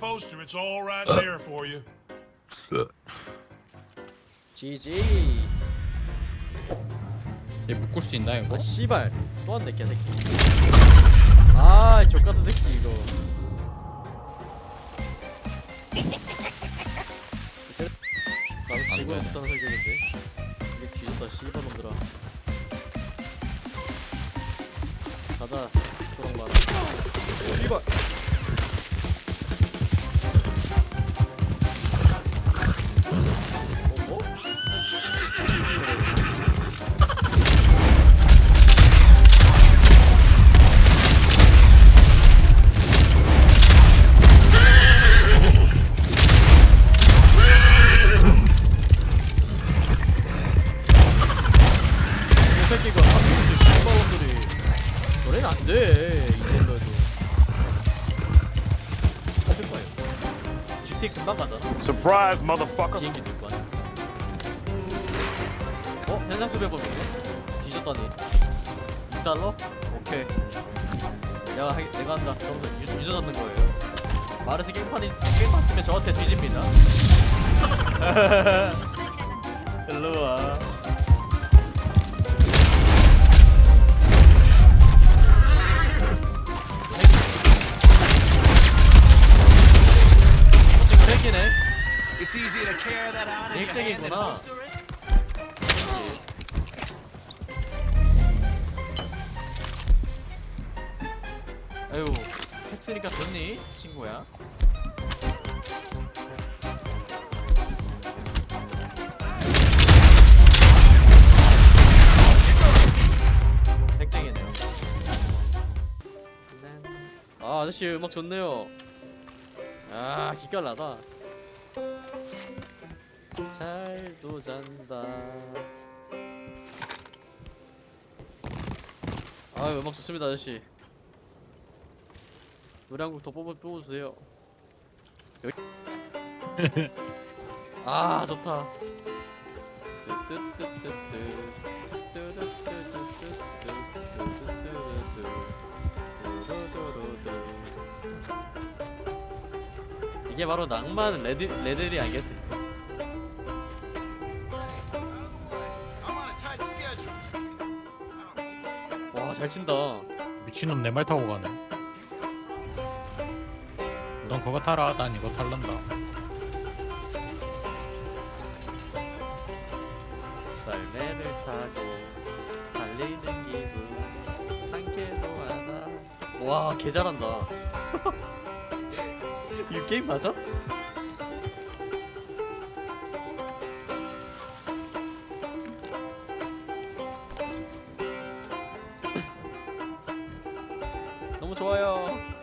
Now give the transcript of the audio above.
poster. It's all right there for you. GG 얘 묶을 수 있나 이거? 아 씨발. 또 왔네 개새끼. 아 족같은 새끼 이거. 나도 지구에 돼. 부산 설계인데. 이게 뒤졌다 씨발 놈들아. 가자 초록만. 씨발 새끼가 한국에서 씨발놈들이. 저래는 안돼 이 정도에도. 어필 거예요 GTA 금방 가잖아. Surprise, motherfucker. 비행기 들고 가네 어? 현상 수배 범인가? 뒤졌다니. 6달러? 오케이. 내가, 하, 내가 한다. 그럼 유저, 유저 잡는 거예요. 마르스 게임판이 게임판 치면 저한테 뒤집니다. 일로와 it. 아유 택스니까 좋니 친구야? 핵쟁이네요 아 아저씨 음악 좋네요. 아 기깔나다 잘도 잔다. 아 음악 좋습니다 아저씨. 노래 한 곡 더 뽑아 뽑아주세요. 여기. 아 좋다. 이게 바로 낭만 레드 레들이 아니겠습니까? 와잘 친다. 미친놈 내 말 타고 가네 넌 그거 타라 난 이거 탈란다 썰매를 타고 달리는 기분 상쾌도 하다. 와 개 잘한다. 이 게임 맞아? 너무 좋아요.